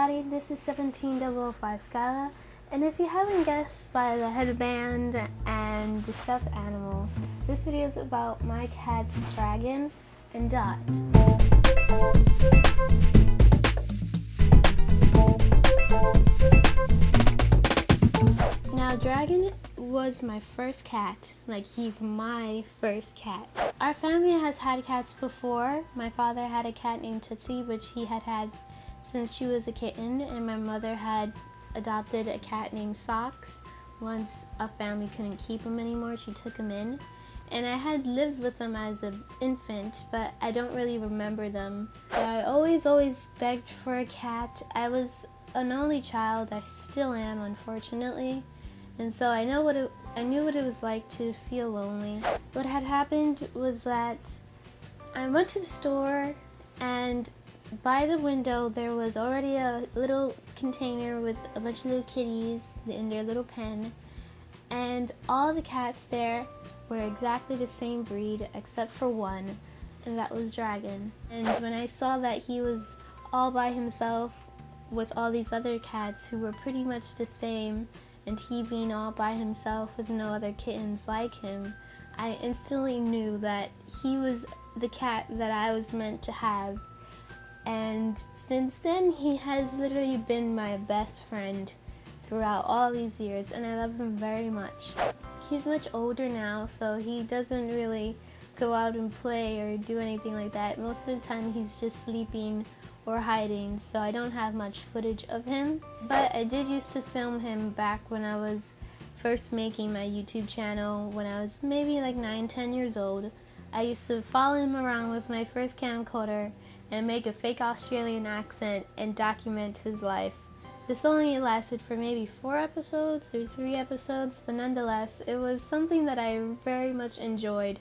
everybody, this is 17005 Skyla, and if you haven't guessed by the headband and the stuffed animal, this video is about my cats Dragon and Dot. Now Dragon was my first cat, like he's my first cat. Our family has had cats before. My father had a cat named Tootsie, which he had had since she was a kitten, and my mother had adopted a cat named Socks. Once a family couldn't keep him anymore, she took him in. And I had lived with them as an infant, but I don't really remember them. I always, always begged for a cat. I was an only child. I still am, unfortunately. And so I know what it, I knew what it was like to feel lonely. What had happened was that I went to the store and by the window there was already a little container with a bunch of little kitties in their little pen and all the cats there were exactly the same breed except for one and that was Dragon. And when I saw that he was all by himself with all these other cats who were pretty much the same and he being all by himself with no other kittens like him, I instantly knew that he was the cat that I was meant to have and since then, he has literally been my best friend throughout all these years, and I love him very much. He's much older now, so he doesn't really go out and play or do anything like that. Most of the time, he's just sleeping or hiding, so I don't have much footage of him. But I did used to film him back when I was first making my YouTube channel when I was maybe like 9, 10 years old. I used to follow him around with my first camcorder and make a fake Australian accent and document his life. This only lasted for maybe four episodes or three episodes, but nonetheless, it was something that I very much enjoyed.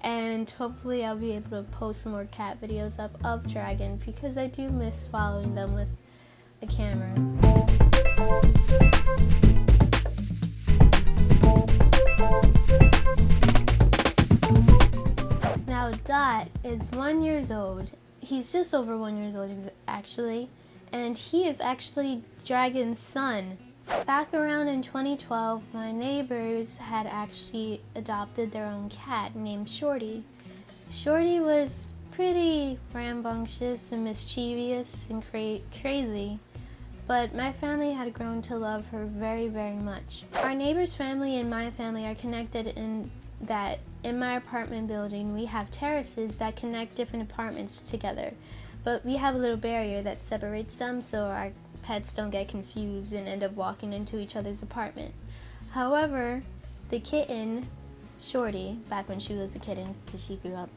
And hopefully, I'll be able to post more cat videos up of Dragon because I do miss following them with a camera. Now, Dot is one years old he's just over one years old actually, and he is actually Dragon's son. Back around in 2012, my neighbors had actually adopted their own cat named Shorty. Shorty was pretty rambunctious and mischievous and cra crazy, but my family had grown to love her very, very much. Our neighbor's family and my family are connected in that in my apartment building we have terraces that connect different apartments together but we have a little barrier that separates them so our pets don't get confused and end up walking into each other's apartment. However, the kitten, Shorty, back when she was a kitten because she grew up,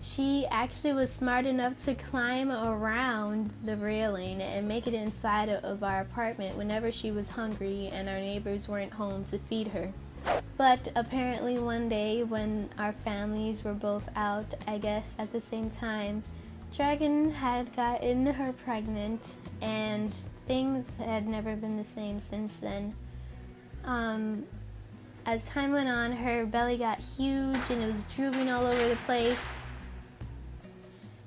she actually was smart enough to climb around the railing and make it inside of our apartment whenever she was hungry and our neighbors weren't home to feed her. But apparently one day when our families were both out, I guess, at the same time, Dragon had gotten her pregnant and things had never been the same since then. Um, as time went on, her belly got huge and it was drooping all over the place.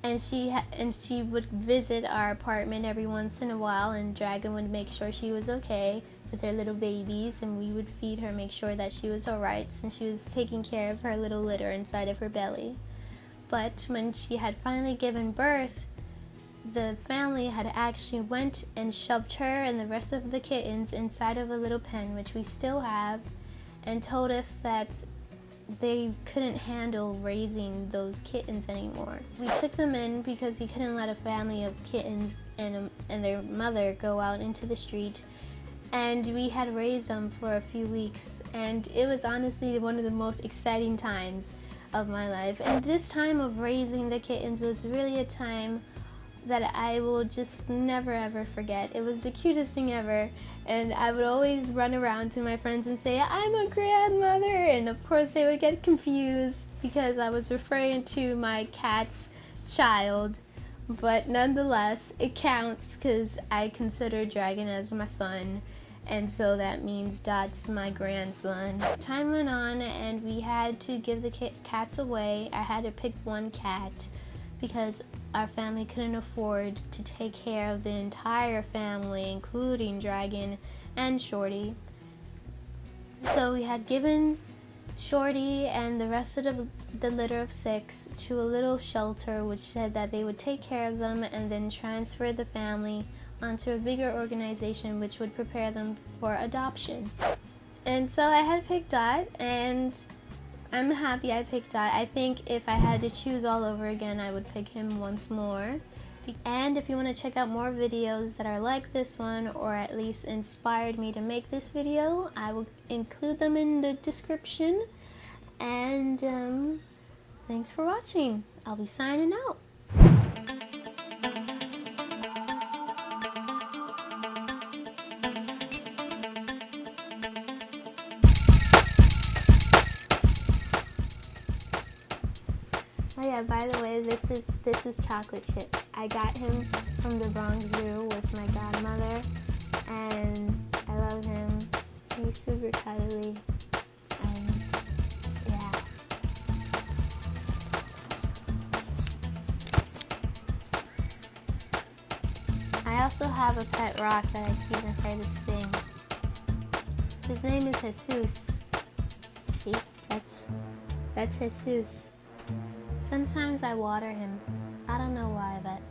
And she and she would visit our apartment every once in a while, and Dragon would make sure she was okay with her little babies and we would feed her, make sure that she was alright since she was taking care of her little litter inside of her belly. But when she had finally given birth, the family had actually went and shoved her and the rest of the kittens inside of a little pen, which we still have, and told us that they couldn't handle raising those kittens anymore. We took them in because we couldn't let a family of kittens and, um, and their mother go out into the street. And we had raised them for a few weeks. And it was honestly one of the most exciting times of my life. And this time of raising the kittens was really a time that I will just never ever forget. It was the cutest thing ever and I would always run around to my friends and say I'm a grandmother and of course they would get confused because I was referring to my cat's child but nonetheless it counts because I consider Dragon as my son and so that means Dot's my grandson. Time went on and we had to give the cats away. I had to pick one cat because our family couldn't afford to take care of the entire family, including Dragon and Shorty. So we had given Shorty and the rest of the, the litter of six to a little shelter which said that they would take care of them and then transfer the family onto a bigger organization which would prepare them for adoption. And so I had picked Dot and I'm happy I picked Dot. I think if I had to choose all over again, I would pick him once more. And if you want to check out more videos that are like this one or at least inspired me to make this video, I will include them in the description. And um, thanks for watching. I'll be signing out. Yeah, by the way, this is this is chocolate chip. I got him from the Bronx Zoo with my godmother and I love him. He's super cuddly and yeah. I also have a pet rock that I keep inside this thing. His name is Jesus. See? That's that's Jesus. Sometimes I water him. I don't know why, but...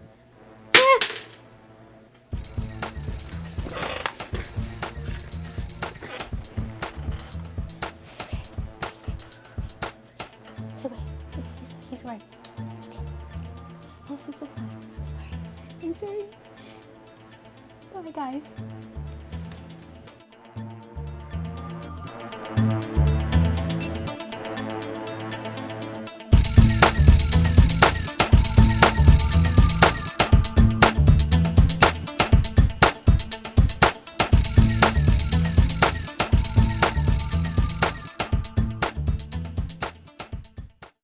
It's okay. It's okay. It's okay. It's okay. He's. It's okay. This is fine. I'm sorry. I'm sorry. Bye, guys.